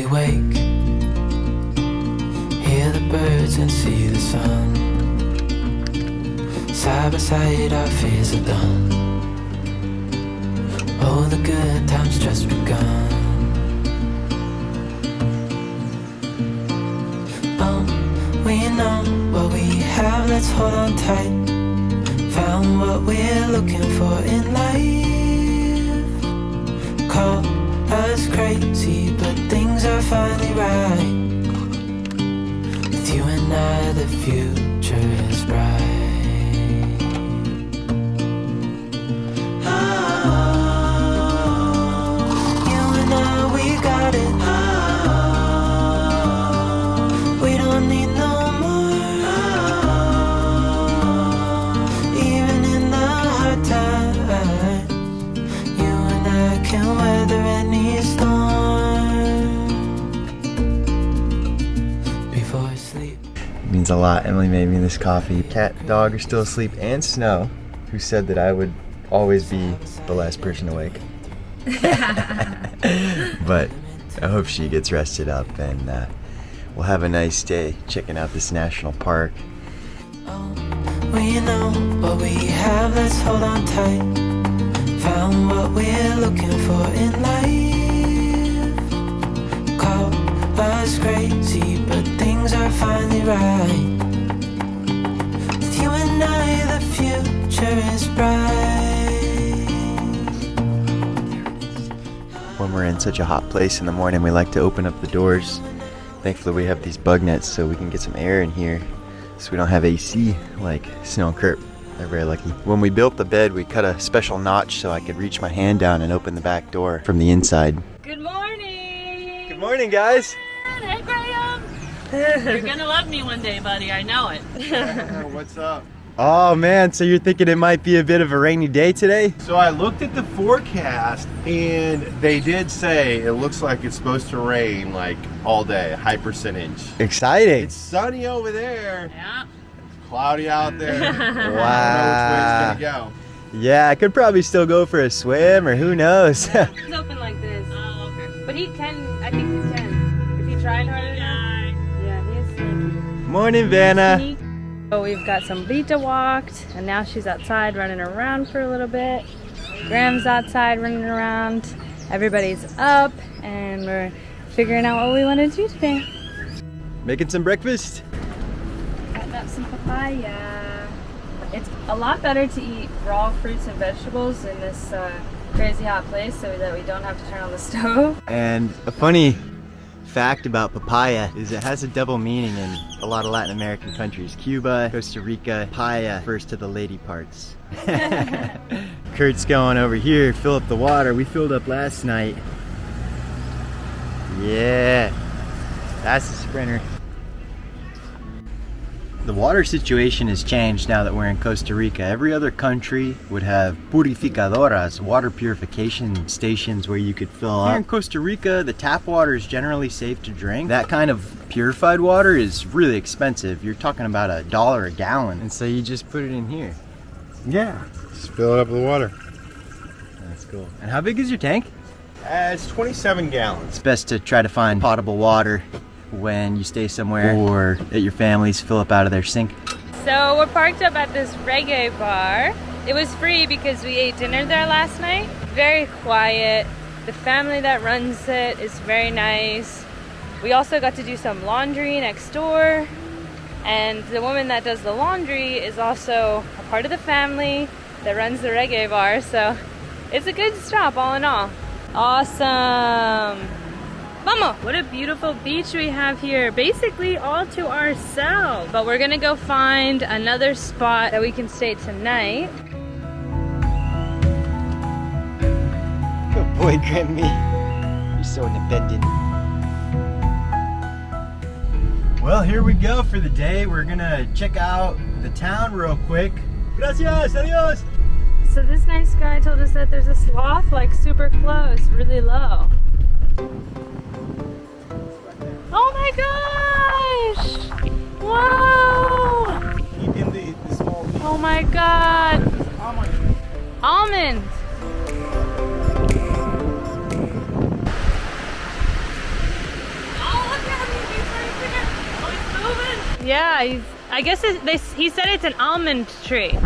we wake, hear the birds and see the sun. Side by side, our fears are done. Oh, the good times just begun. Oh, we know what we have, let's hold on tight. Found what we're looking for in life. Call us crazy, but things are finally right. With you and I, the future is bright. Lot. Emily made me this coffee. Cat, dog are still asleep, and Snow, who said that I would always be the last person awake. but I hope she gets rested up, and uh, we'll have a nice day checking out this national park. We know what we have, let's hold on tight. Found what we're looking for in life. Call us crazy, but things are finally right. With you and I, the future is bright. When we're in such a hot place in the morning, we like to open up the doors. Thankfully, we have these bug nets so we can get some air in here so we don't have AC like Snow and Kurt. They're very lucky. When we built the bed, we cut a special notch so I could reach my hand down and open the back door from the inside. Good morning. Good morning, guys. Hey, Graham. You're gonna love me one day, buddy. I know it. What's up? Oh man, so you're thinking it might be a bit of a rainy day today? So I looked at the forecast and they did say it looks like it's supposed to rain like all day, high percentage. Exciting. It's sunny over there, yeah. cloudy out there. I don't know Wow. which way it's gonna Yeah, I could probably still go for a swim or who knows. He's open like this. Oh, okay. But he can, I think he can. If he tried hard enough. Morning, Vanna. So we've got Sambrita walked, and now she's outside running around for a little bit. Graham's outside running around. Everybody's up, and we're figuring out what we want to do today. Making some breakfast? Cutting up some papaya. It's a lot better to eat raw fruits and vegetables in this uh, crazy hot place so that we don't have to turn on the stove. And a funny fact about papaya is it has a double meaning in a lot of Latin American countries. Cuba, Costa Rica, papaya refers to the lady parts. Kurt's going over here, fill up the water. We filled up last night. Yeah, that's a sprinter. The water situation has changed now that we're in Costa Rica. Every other country would have purificadoras, water purification stations where you could fill up. Here in Costa Rica, the tap water is generally safe to drink. That kind of purified water is really expensive. You're talking about a dollar a gallon. And so you just put it in here. Yeah. Just fill it up with water. That's cool. And how big is your tank? Uh, it's 27 gallons. It's best to try to find potable water when you stay somewhere or at your family's, fill up out of their sink. So we're parked up at this reggae bar. It was free because we ate dinner there last night. Very quiet. The family that runs it is very nice. We also got to do some laundry next door. And the woman that does the laundry is also a part of the family that runs the reggae bar. So it's a good stop all in all. Awesome. Mama, what a beautiful beach we have here. Basically all to ourselves. But we're gonna go find another spot that we can stay tonight. Good boy, Grammy. You're so independent. Well, here we go for the day. We're gonna check out the town real quick. Gracias, adios. So this nice guy told us that there's a sloth like super close, really low. Oh my gosh! Wow! The, the oh my god! Almond. Almond! Oh, right oh, yeah, he's, I guess it, they, he said it's an almond tree.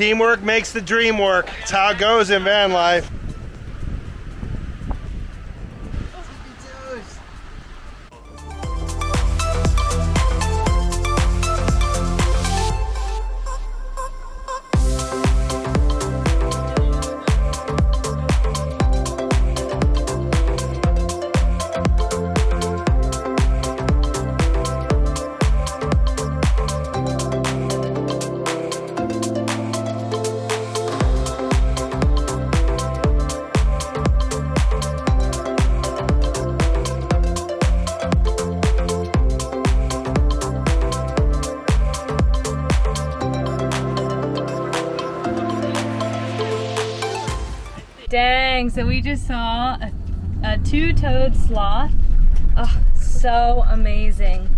Teamwork makes the dream work. It's how it goes in van life. So we just saw a, a two-toed sloth. Oh, so amazing.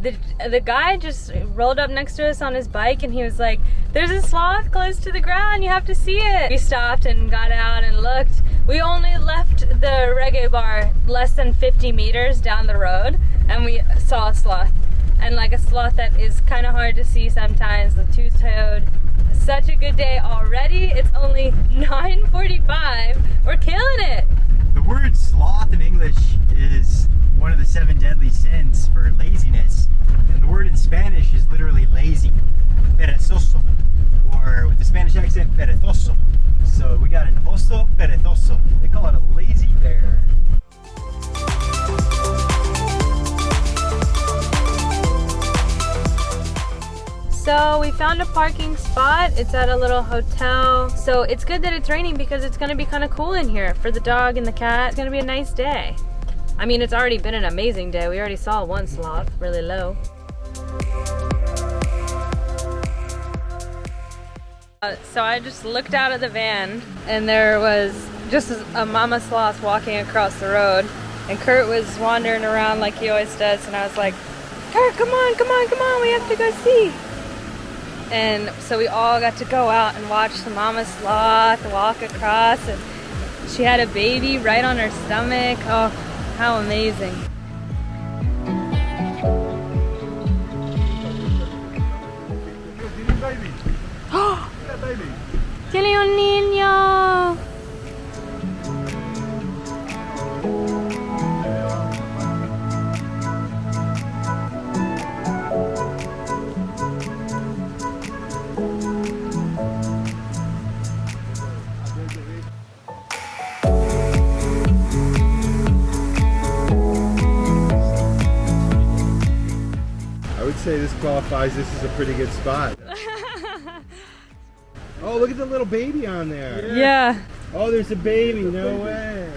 The, the guy just rolled up next to us on his bike and he was like, there's a sloth close to the ground, you have to see it. We stopped and got out and looked. We only left the reggae bar less than 50 meters down the road and we saw a sloth. And like a sloth that is kind of hard to see sometimes, the two-toed such a good day already. It's only 9.45. We're killing it. The word sloth found a parking spot. It's at a little hotel. So it's good that it's raining because it's gonna be kind of cool in here for the dog and the cat. It's gonna be a nice day. I mean, it's already been an amazing day. We already saw one sloth really low. Uh, so I just looked out of the van and there was just a mama sloth walking across the road and Kurt was wandering around like he always does and I was like, Kurt, come on, come on, come on, we have to go see. And so we all got to go out and watch the mama sloth walk across and she had a baby right on her stomach. Oh, how amazing. Tiene un say this qualifies. This is a pretty good spot. oh, look at the little baby on there. Yeah. Oh, there's a baby. No way.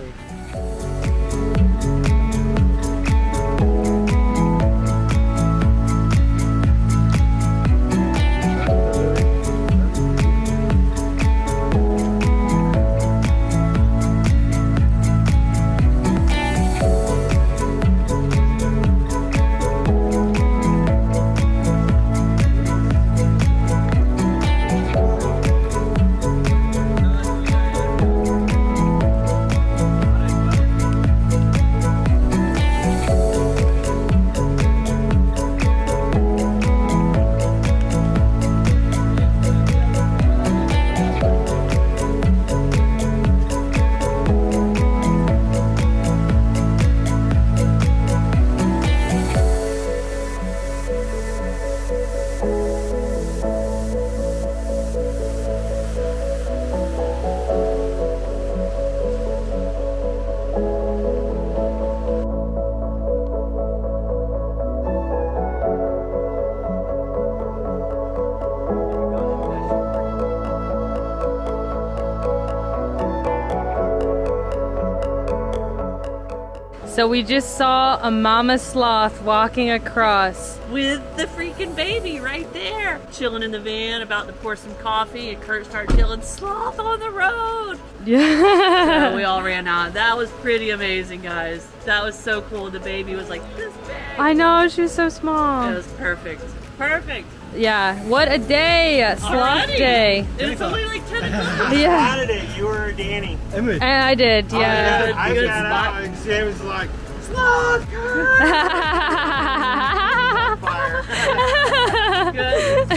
So we just saw a mama sloth walking across. With the freaking baby right there. Chilling in the van, about to pour some coffee, and Kurt started yelling, Sloth on the road! So Yeah. we all ran out. That was pretty amazing, guys. That was so cool. The baby was like this big. I know, she was so small. It was perfect. Perfect. Yeah, what a day! Sloth Already? day. It's only like 10 o'clock. Yeah. Saturday, you were Danny. And I did, yeah. Good- I good got spot. out and Sam was like, sloth spotting. Good.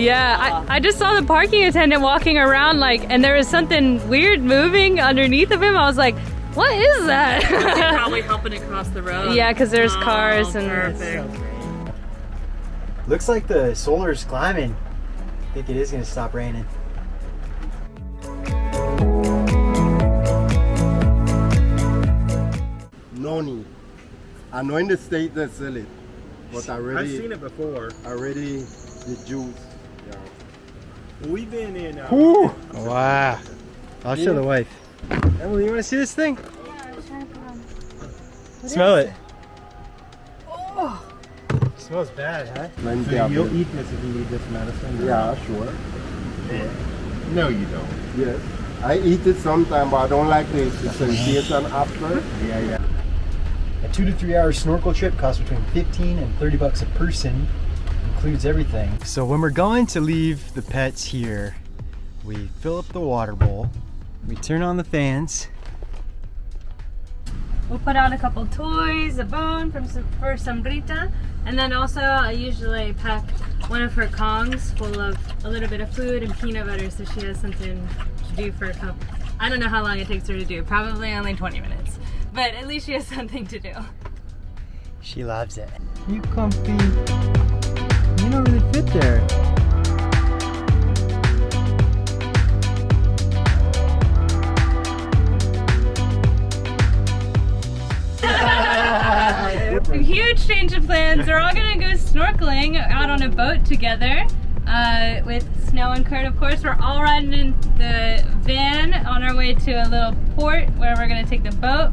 Yeah, I, I just saw the parking attendant walking around like, and there was something weird moving underneath of him. I was like, what is He's that? probably helping it cross the road. yeah, because there's Oh, cars and. perfect. Looks like the solar's climbing. I think it is gonna stop raining. noni. I know in the state they sell it, but I I've seen it before. already the juice. Yeah. We've been in. Uh, Ooh! Wow. I'll show the wife. Emily, you wanna see this thing? Smell it. Oh! It Smells bad, huh? Plenty so you'll eat this if you need this medicine. Yeah, sure. No, you don't. Yes. I eat it sometimes, but I don't like the, the sensation after. Yeah, yeah. Two to three hour snorkel trip costs between 15 and 30 bucks a person. Includes everything. So when we're going to leave the pets here, we fill up the water bowl, we turn on the fans, We'll put out a couple toys, a bone from for Sambrita, and then also I usually pack one of her Kongs full of a little bit of food and peanut butter so she has something to do for a couple. I don't know how long it takes her to do, probably only 20 minutes, but at least she has something to do. she loves it. You comfy. You don't really fit there. Huge change of plans. We're all gonna go snorkeling out on a boat together. Uh, with Snow and Kurt, of course. We're all riding in the van on our way to a little port where we're gonna take the boat.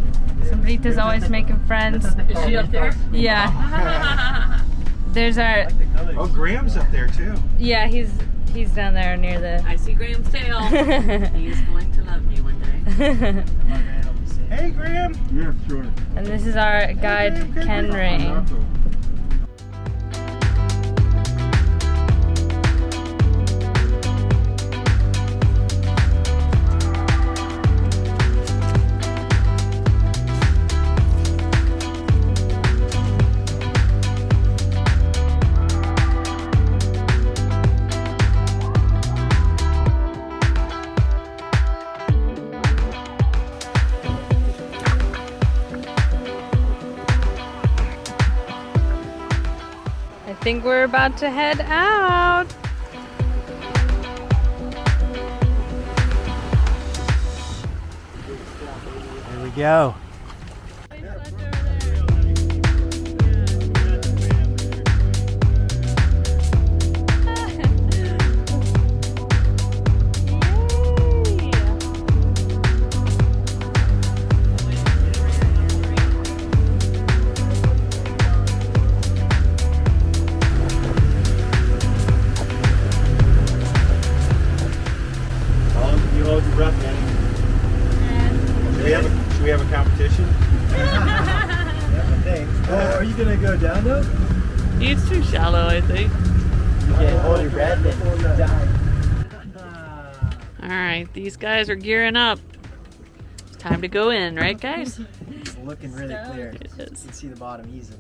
Sambrita's always making friends. Is she up there? Yeah. There's our Oh, Graham's up there too. yeah, he's he's down there near the I see Graham's tail. he is going to love me one day. Hey, Graham. Yeah, sure. And this is our guide Ken Ray. Think we're about to head out. Here we go. Guys are gearing up. It's time to go in, right, guys? It's looking really clear. It You can see the bottom easily.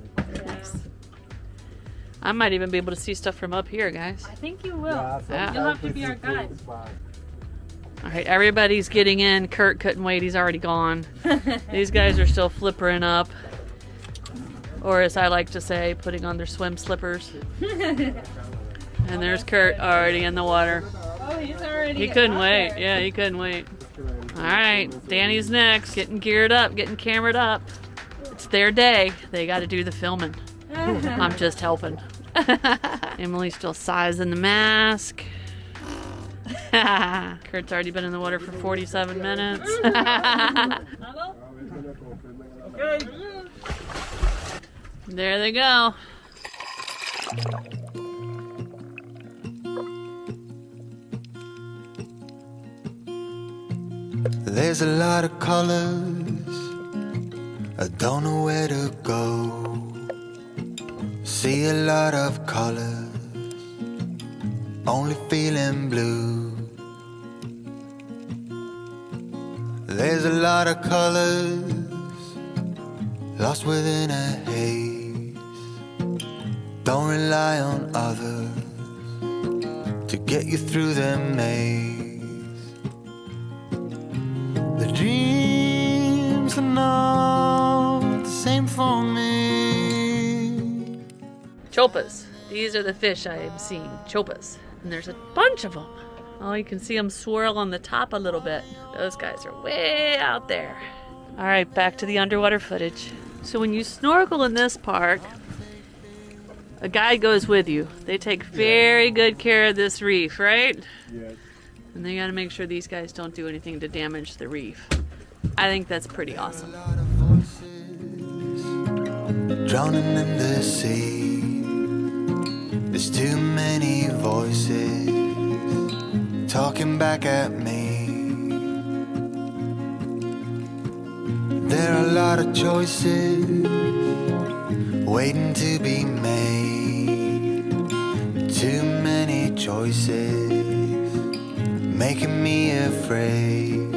I might even be able to see stuff from up here, guys. I think you will. Yeah. You'll have to be our guide. All right, everybody's getting in. Kurt couldn't wait. He's already gone. These guys are still flippering up. Or as I like to say, putting on their swim slippers. and there's Kurt already in the water. Oh, he's already. He couldn't wait. Yeah, he couldn't wait. All right, Danny's next, getting geared up, getting cameraed up. It's their day. They got to do the filming. I'm just helping. Emily's still sizing the mask. Kurt's already been in the water for 47 minutes. There they go. There's a lot of colors. I don't know where to go. See a lot of colors. Only feeling blue. There's a lot of colors. Lost within a haze. Don't rely on others to get you through the maze. Dreams the same for me. Chopas. These are the fish I am seeing. Chopas. And there's a bunch of them. Oh, you can see them swirl on the top a little bit. Those guys are way out there. All right, back to the underwater footage. So when you snorkel in this park, a guide goes with you. They take very good care of this reef, right? Yes. And they gotta make sure these guys don't do anything to damage the reef. I think that's pretty awesome. drowning in the sea. There's too many voices talking back at me. There are a lot of choices waiting to be made. Too many choices making me afraid.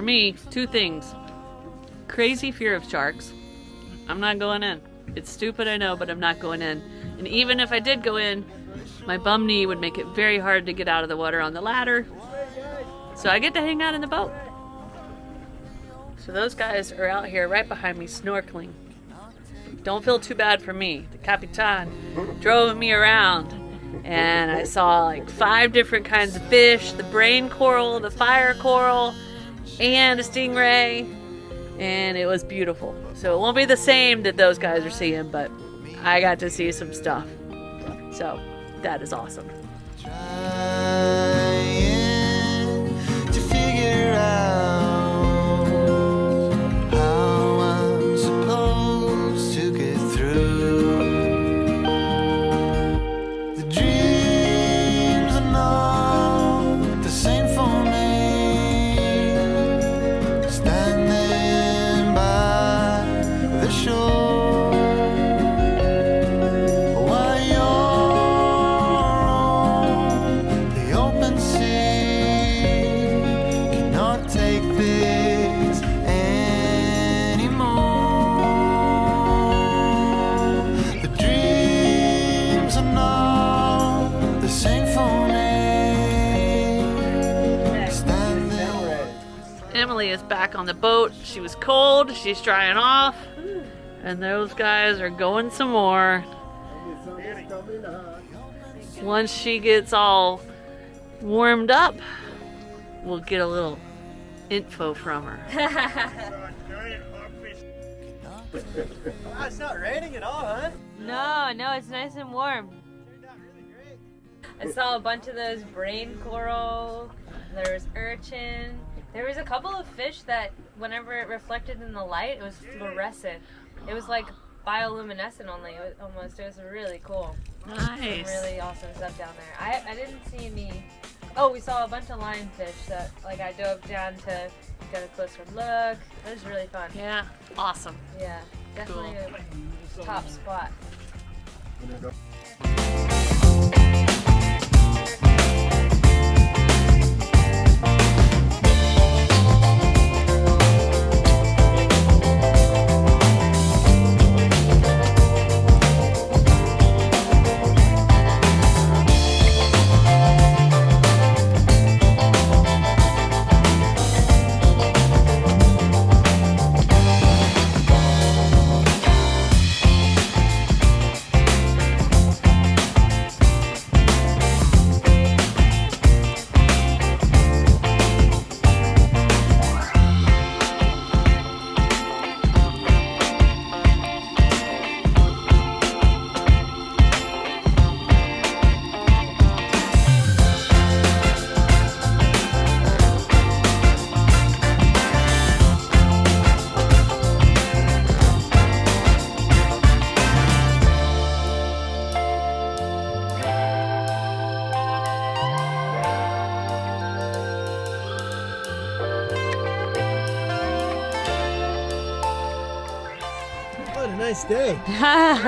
For me, two things. Crazy fear of sharks. I'm not going in. It's stupid, I know, but I'm not going in. And even if I did go in, my bum knee would make it very hard to get out of the water on the ladder. So I get to hang out in the boat. So those guys are out here right behind me snorkeling. Don't feel too bad for me. The Capitan drove me around and I saw like five different kinds of fish the brain coral, the fire coral, and a stingray. And it was beautiful. So it won't be the same that those guys are seeing, but I got to see some stuff. So that is awesome. Back on the boat. She was cold. She's drying off. Hmm. And those guys are going some more. Once she gets all warmed up, we'll get a little info from her. It's not raining at all, huh? No, no, it's nice and warm. I saw a bunch of those brain coral. There was urchin. There was a couple of fish that, whenever it reflected in the light, it was fluorescent. It was like bioluminescent only. It was almost. It was really cool. Some Nice. really awesome stuff down there. I I didn't see any. Oh, we saw a bunch of lionfish that like I dove down to get a closer look. It was really fun. Yeah, awesome. Yeah, definitely a top spot.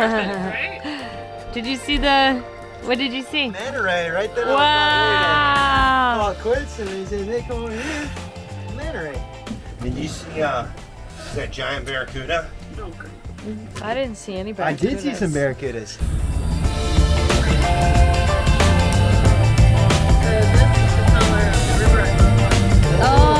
Did you see the? What did you see? Manta ray right there. Wow! Oh, coincidentally, they make over here. Manta ray. Did you see uh, that giant barracuda? I didn't see anybody. I did see some barracudas. Oh,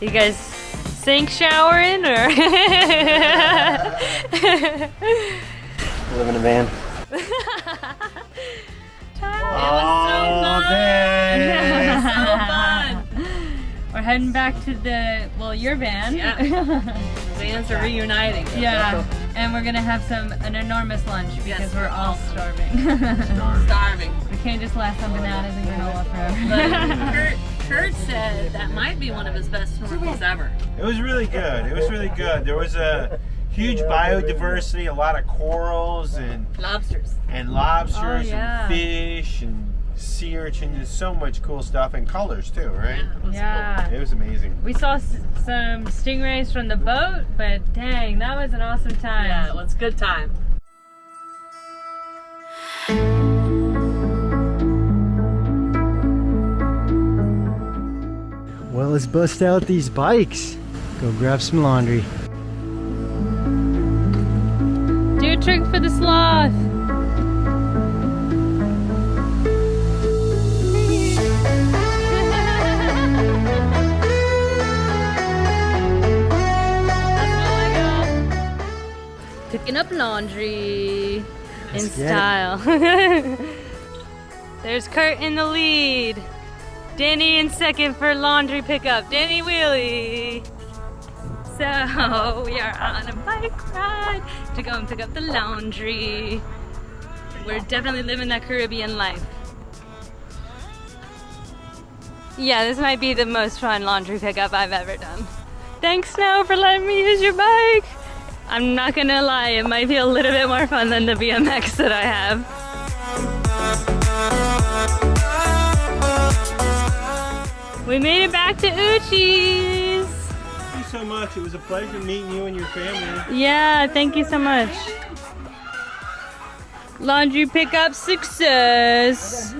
You guys sink showering or? Live in a van. All oh, day. so fun. We're heading back to the well, your van. Yeah. Vans are reuniting. Yeah, and we're gonna have some an enormous lunch because Yes, we're we're all all starving. Starving. we can't just last on bananas and granola forever. Kurt, Kurt said that might be one of his best snorkels ever. It was really good. It was really good. There was a huge biodiversity, a lot of corals and Lobsters. and lobsters Oh, yeah. and fish and sea urchins. There's so much cool stuff and colors too, right? Yeah, it was yeah. It was amazing. We saw s- some stingrays from the boat, but dang, that was an awesome time. Yeah, it was a good time. Well, let's bust out these bikes. Go grab some laundry. Do a trick for the sloth. Picking up laundry in Let's get it. style. There's Kurt in the lead. Danny in second for laundry pickup. Danny Wheelie. So we are on a bike ride to go and pick up the laundry. We're definitely living that Caribbean life. Yeah, this might be the most fun laundry pickup I've ever done. Thanks, Snow, for letting me use your bike. I'm not gonna lie, it might be a little bit more fun than the BMX that I have. We made it back to Uchi's. Thank you so much. It was a pleasure meeting you and your family. Yeah, thank you so much. Laundry pickup success.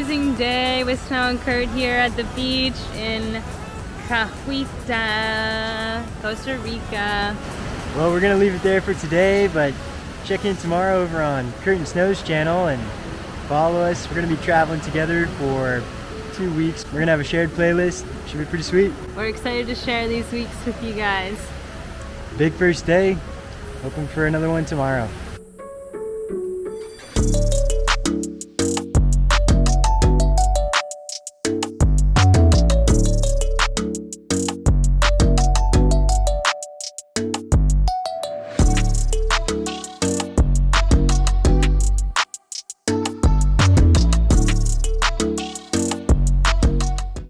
Amazing day with Snow and Kurt here at the beach in Cahuita, Costa Rica. Well, we're gonna leave it there for today, but check in tomorrow over on Kurt and Snow's channel and follow us. We're gonna be traveling together for two weeks. We're gonna have a shared playlist. Should be pretty sweet. We're excited to share these weeks with you guys. Big first day. Hoping for another one tomorrow.